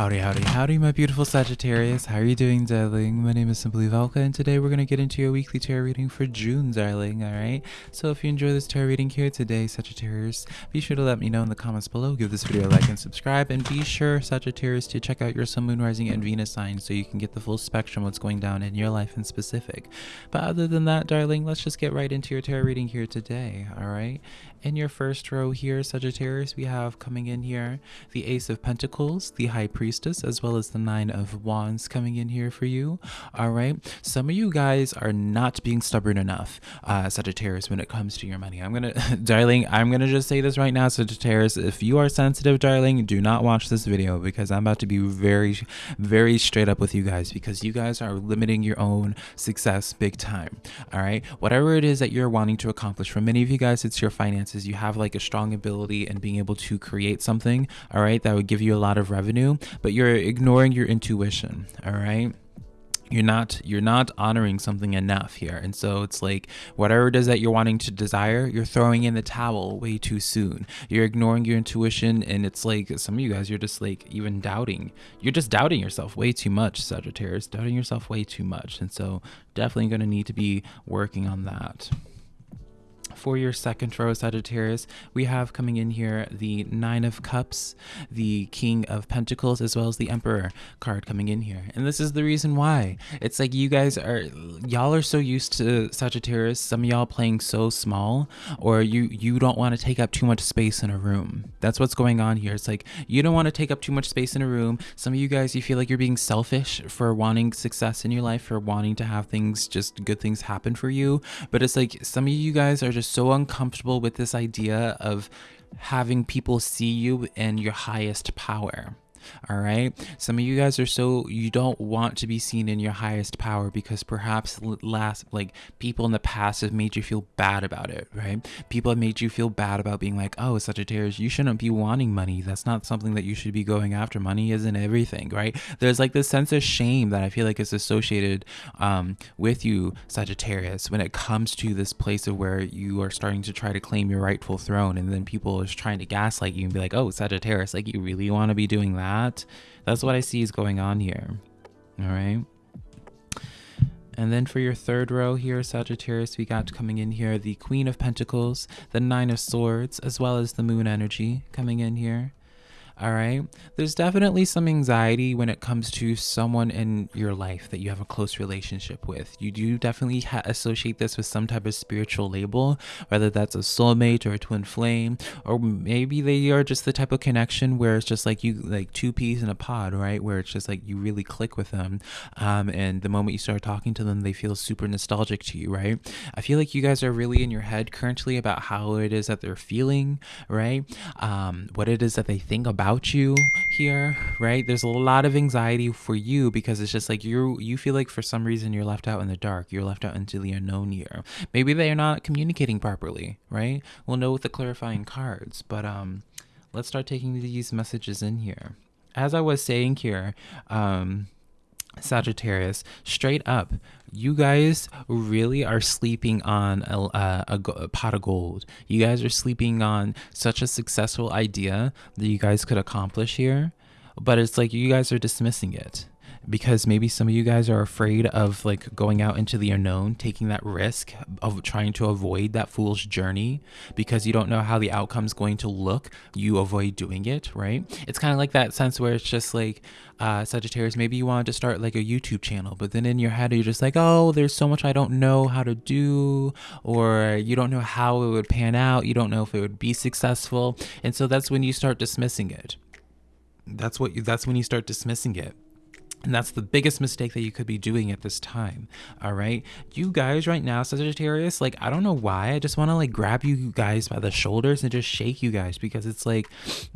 Howdy, howdy, howdy, my beautiful Sagittarius. How are you doing, darling? My name is Simply Velka, and today we're going to get into your weekly tarot reading for June, darling, alright? So if you enjoy this tarot reading here today, Sagittarius, be sure to let me know in the comments below, give this video a like and subscribe, and be sure, Sagittarius, to check out your Sun, Moon, Rising, and Venus signs so you can get the full spectrum of what's going down in your life in specific. But other than that, darling, let's just get right into your tarot reading here today, alright? In your first row here, Sagittarius, we have coming in here the Ace of Pentacles, the High Priestess, as well as the Nine of Wands coming in here for you. All right. Some of you guys are not being stubborn enough, uh, Sagittarius, when it comes to your money. I'm going to, darling, I'm going to just say this right now, Sagittarius. If you are sensitive, darling, do not watch this video because I'm about to be very, very straight up with you guys because you guys are limiting your own success big time. All right. Whatever it is that you're wanting to accomplish, for many of you guys, it's your finances is you have like a strong ability and being able to create something, all right, that would give you a lot of revenue, but you're ignoring your intuition, all right? you're not you're not honoring something enough here and so it's like whatever it is that you're wanting to desire you're throwing in the towel way too soon you're ignoring your intuition and it's like some of you guys you're just like even doubting you're just doubting yourself way too much sagittarius doubting yourself way too much and so definitely going to need to be working on that for your second row Sagittarius, we have coming in here the Nine of Cups, the King of Pentacles, as well as the Emperor card coming in here. And this is the reason why. It's like you guys are, y'all are so used to Sagittarius, some of y'all playing so small, or you, you don't want to take up too much space in a room. That's what's going on here. It's like you don't want to take up too much space in a room. Some of you guys, you feel like you're being selfish for wanting success in your life, for wanting to have things, just good things happen for you. But it's like some of you guys are just so uncomfortable with this idea of having people see you in your highest power all right? Some of you guys are so you don't want to be seen in your highest power because perhaps last like people in the past have made you feel bad about it right? People have made you feel bad about being like oh sagittarius you shouldn't be wanting money. That's not something that you should be going after. Money isn't everything right? There's like this sense of shame that i feel like is associated um, with you sagittarius when it comes to this place of where you are starting to try to claim your rightful throne and then people are trying to gaslight you and be like oh sagittarius like you really want to be doing that that. That's what I see is going on here. All right. And then for your third row here, Sagittarius, we got coming in here the Queen of Pentacles, the Nine of Swords, as well as the Moon energy coming in here. All right. There's definitely some anxiety when it comes to someone in your life that you have a close relationship with. You do definitely associate this with some type of spiritual label, whether that's a soulmate or a twin flame, or maybe they are just the type of connection where it's just like you, like two peas in a pod, right? Where it's just like you really click with them. Um, and the moment you start talking to them, they feel super nostalgic to you, right? I feel like you guys are really in your head currently about how it is that they're feeling, right? Um, what it is that they think about you here, right? There's a lot of anxiety for you because it's just like you you feel like for some reason you're left out in the dark. You're left out into the unknown here. Maybe they are not communicating properly, right? We'll know with the clarifying cards, but um let's start taking these messages in here. As I was saying here, um Sagittarius, straight up, you guys really are sleeping on a, a, a, pot of gold. You guys are sleeping on such a successful idea that you guys could accomplish here, but it's like you guys are dismissing it because maybe some of you guys are afraid of like going out into the unknown, taking that risk of trying to avoid that fool's journey because you don't know how the outcome's going to look. You avoid doing it, right? It's kind of like that sense where it's just like uh, Sagittarius, maybe you wanted to start like a YouTube channel, but then in your head you're just like, oh, there's so much I don't know how to do, or you don't know how it would pan out. You don't know if it would be successful, and so that's when you start dismissing it. That's what you, that's when you start dismissing it. And that's the biggest mistake that you could be doing at this time. All right. You guys right now, Sagittarius, like, I don't know why. I just want to like grab you guys by the shoulders and just shake you guys because it's like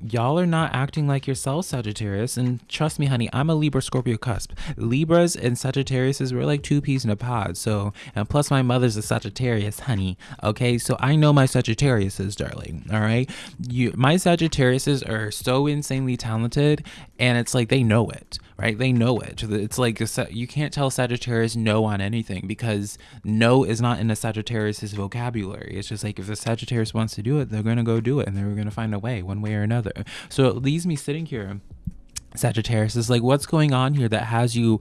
y'all are not acting like yourself, Sagittarius. And trust me, honey, I'm a Libra Scorpio cusp. Libras and Sagittariuses, we're like two peas in a pod. So, and plus my mother's a Sagittarius, honey. Okay. So I know my Sagittariuses, darling. All right. You, my Sagittariuses are so insanely talented and it's like they know it right? They know it. It's like you can't tell Sagittarius no on anything because no is not in a Sagittarius's vocabulary. It's just like if the Sagittarius wants to do it, they're going to go do it and they're going to find a way one way or another. So it leaves me sitting here Sagittarius is like, what's going on here that has you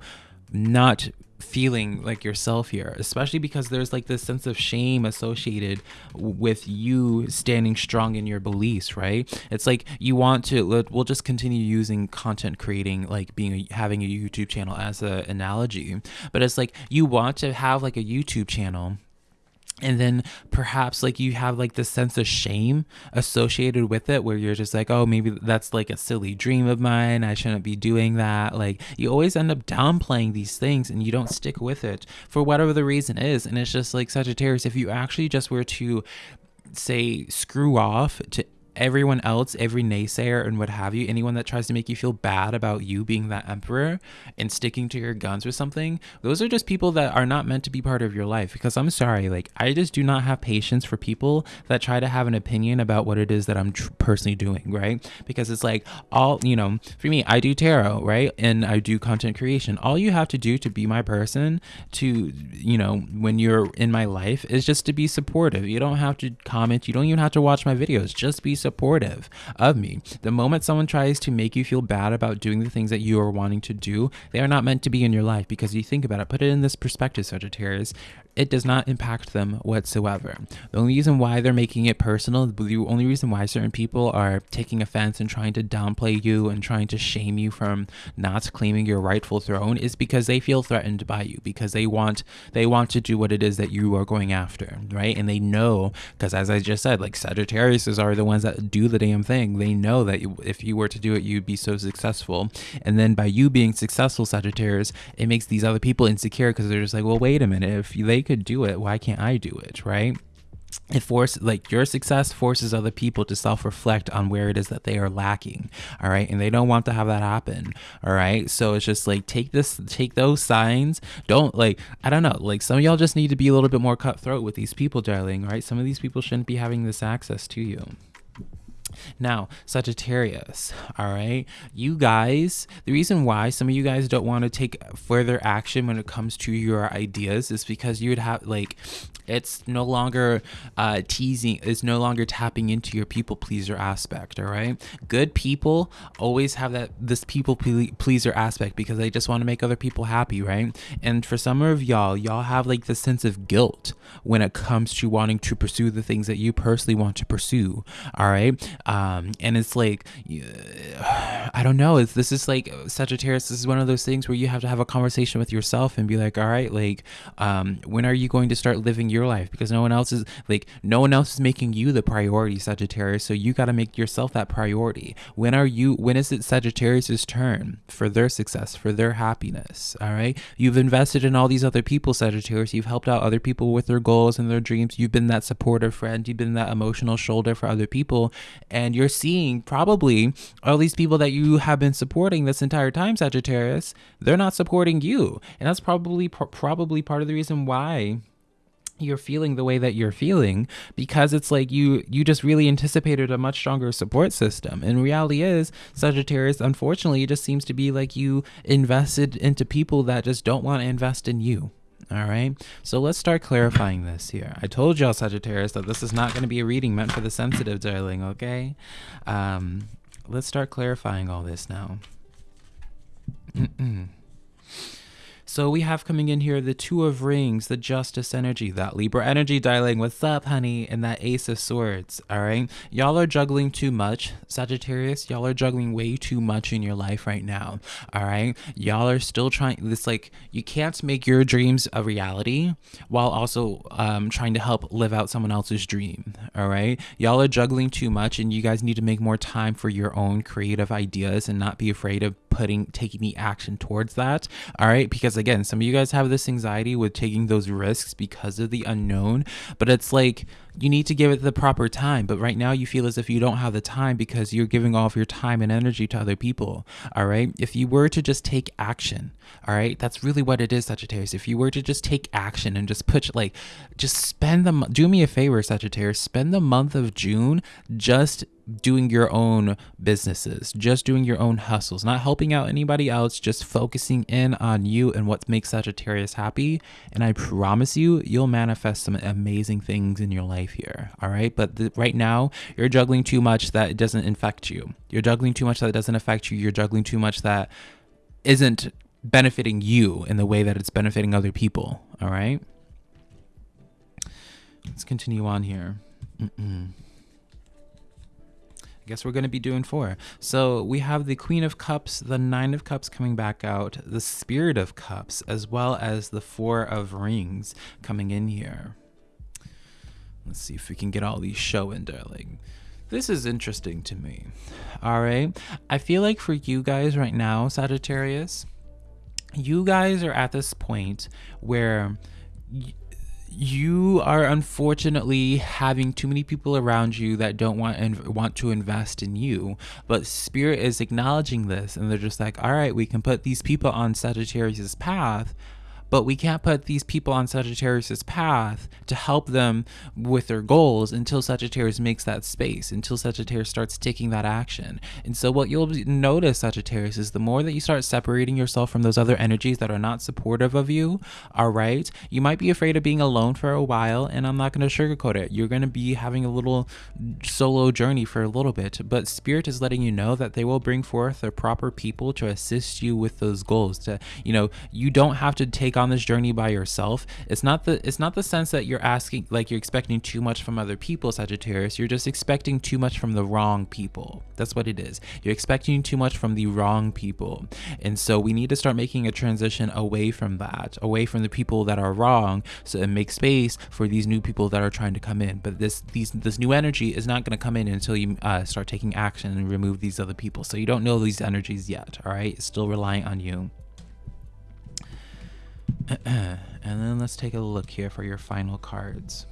not feeling like yourself here, especially because there's like this sense of shame associated with you standing strong in your beliefs, right? It's like you want to. We'll just continue using content creating, like being a, having a YouTube channel as an analogy, but it's like you want to have like a YouTube channel and then perhaps like you have like this sense of shame associated with it where you're just like oh maybe that's like a silly dream of mine. I shouldn't be doing that. Like you always end up downplaying these things and you don't stick with it for whatever the reason is. And it's just like sagittarius if you actually just were to say screw off to everyone else, every naysayer and what have you, anyone that tries to make you feel bad about you being that emperor and sticking to your guns or something, those are just people that are not meant to be part of your life. Because I'm sorry, like, I just do not have patience for people that try to have an opinion about what it is that I'm tr- personally doing, right? Because it's like, all, you know, for me, I do tarot, right? And I do content creation. All you have to do to be my person, to, you know, when you're in my life, is just to be supportive. You don't have to comment, you don't even have to watch my videos, just be supportive of me. The moment someone tries to make you feel bad about doing the things that you are wanting to do, they are not meant to be in your life because you think about it, put it in this perspective, Sagittarius it does not impact them whatsoever. The only reason why they're making it personal, the only reason why certain people are taking offense and trying to downplay you and trying to shame you from not claiming your rightful throne is because they feel threatened by you because they want they want to do what it is that you are going after, right? And they know because as I just said, like Sagittarius are the ones that do the damn thing. They know that if you were to do it, you'd be so successful. And then by you being successful, Sagittarius, it makes these other people insecure because they're just like, well, wait a minute, if they could do it, why can't I do it? Right? it forces like your success forces other people to self-reflect on where it is that they are lacking all right and they don't want to have that happen all right so it's just like take this take those signs don't like i don't know like some of y'all just need to be a little bit more cutthroat with these people darling right some of these people shouldn't be having this access to you now, Sagittarius, all right, you guys, the reason why some of you guys don't want to take further action when it comes to your ideas is because you would have like it's no longer uh, teasing, it's no longer tapping into your people pleaser aspect. All right. Good people always have that, this people pleaser aspect because they just want to make other people happy. Right. And for some of y'all, y'all have like this sense of guilt when it comes to wanting to pursue the things that you personally want to pursue. All right. Um, and it's like, I don't know. It's, this is like Sagittarius. This is one of those things where you have to have a conversation with yourself and be like, all right, like, um, when are you going to start living your life? Because no one else is like no one else is making you the priority Sagittarius. So you got to make yourself that priority. When are you when is it Sagittarius's turn for their success for their happiness? All right? You've invested in all these other people Sagittarius. You've helped out other people with their goals and their dreams. You've been that supportive friend. You've been that emotional shoulder for other people and you're seeing probably all these people that you have been supporting this entire time Sagittarius they're not supporting you. And that's probably probably part of the reason why you're feeling the way that you're feeling because it's like you you just really anticipated a much stronger support system. And reality is sagittarius unfortunately it just seems to be like you invested into people that just don't want to invest in you all right. So let's start clarifying this here. I told y'all sagittarius that this is not going to be a reading meant for the sensitive darling okay? Um let's start clarifying all this now. So we have coming in here the Two of Rings, the Justice energy, that Libra energy dialing, what's up, honey, and that Ace of Swords, all right? Y'all are juggling too much, Sagittarius. Y'all are juggling way too much in your life right now, all right? Y'all are still trying, this like, you can't make your dreams a reality while also um, trying to help live out someone else's dream, all right? Y'all are juggling too much and you guys need to make more time for your own creative ideas and not be afraid of putting, taking the action towards that, all right? Because again, some of you guys have this anxiety with taking those risks because of the unknown, but it's like you need to give it the proper time. But right now, you feel as if you don't have the time because you're giving all of your time and energy to other people. All right. If you were to just take action, all right, that's really what it is, Sagittarius. If you were to just take action and just put, like, just spend the, do me a favor, Sagittarius, spend the month of June just doing your own businesses, just doing your own hustles, not helping out anybody else, just focusing in on you and what makes Sagittarius happy. And I promise you, you'll manifest some amazing things in your life here. All right. But the, right now, you're juggling too much that it doesn't infect you. You're juggling too much that it doesn't affect you. You're juggling too much that isn't benefiting you in the way that it's benefiting other people. All right. Let's continue on here. Mm-mm. I guess we're going to be doing four. So we have the Queen of Cups, the Nine of Cups coming back out, the Spirit of Cups, as well as the Four of Rings coming in here. Let's see if we can get all these showing, darling. This is interesting to me. All right. I feel like for you guys right now, Sagittarius, you guys are at this point where you are unfortunately having too many people around you that don't want and want to invest in you but spirit is acknowledging this and they're just like all right we can put these people on sagittarius's path but we can't put these people on Sagittarius's path to help them with their goals until Sagittarius makes that space, until Sagittarius starts taking that action. And so what you'll notice, Sagittarius, is the more that you start separating yourself from those other energies that are not supportive of you, all right, you might be afraid of being alone for a while, and I'm not going to sugarcoat it. You're going to be having a little solo journey for a little bit, but Spirit is letting you know that they will bring forth the proper people to assist you with those goals. To, you know, you don't have to take on this journey by yourself. It's not the it's not the sense that you're asking like you're expecting too much from other people, Sagittarius. You're just expecting too much from the wrong people. That's what it is. You're expecting too much from the wrong people. And so we need to start making a transition away from that, away from the people that are wrong, so and make space for these new people that are trying to come in. But this these this new energy is not going to come in until you uh, start taking action and remove these other people. So you don't know these energies yet. All right, it's still relying on you. and then let's take a look here for your final cards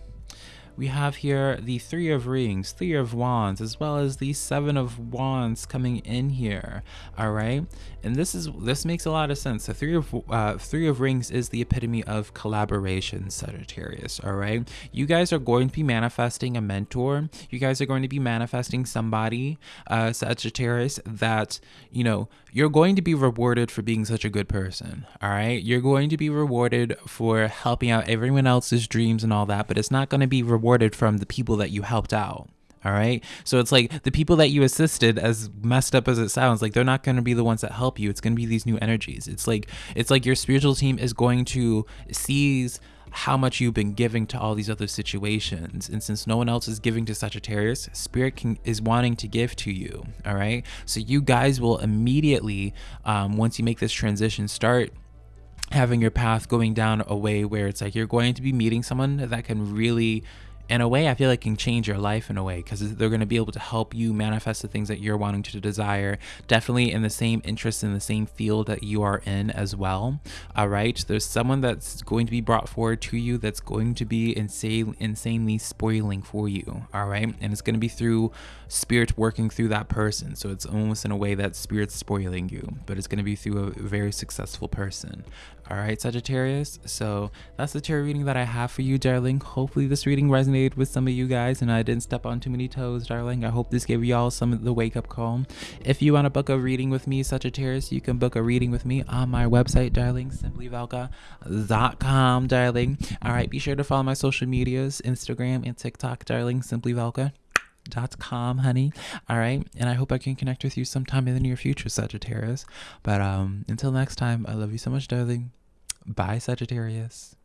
we have here the Three of Rings, Three of Wands, as well as the Seven of Wands coming in here. All right, and this is this makes a lot of sense. The Three of uh, Three of Rings is the epitome of collaboration, Sagittarius. All right, you guys are going to be manifesting a mentor. You guys are going to be manifesting somebody, uh, Sagittarius, that you know you're going to be rewarded for being such a good person. All right, you're going to be rewarded for helping out everyone else's dreams and all that, but it's not going to be rewarded rewarded from the people that you helped out. All right. So it's like the people that you assisted, as messed up as it sounds, like they're not going to be the ones that help you. It's going to be these new energies. It's like it's like your spiritual team is going to seize how much you've been giving to all these other situations. And since no one else is giving to Sagittarius, Spirit can, is wanting to give to you. All right. So you guys will immediately, um, once you make this transition, start having your path going down a way where it's like you're going to be meeting someone that can really in a way i feel like can change your life in a way because they're going to be able to help you manifest the things that you're wanting to desire definitely in the same interest in the same field that you are in as well all right there's someone that's going to be brought forward to you that's going to be insane insanely spoiling for you all right and it's going to be through spirit working through that person. So it's almost in a way that spirit's spoiling you but it's going to be through a very successful person. All right sagittarius? So that's the tarot reading that i have for you darling. Hopefully this reading resonated with some of you guys and I didn't step on too many toes, darling. I hope this gave y'all some of the wake up call. If you want to book a reading with me, Sagittarius, you can book a reading with me on my website, darling, simplyvelka.com, darling. All right, be sure to follow my social medias, Instagram and TikTok, darling, simplyvelka dot com honey. All right. And i hope i can connect with you sometime in the near future sagittarius. But um until next time i love you so much darling. Bye sagittarius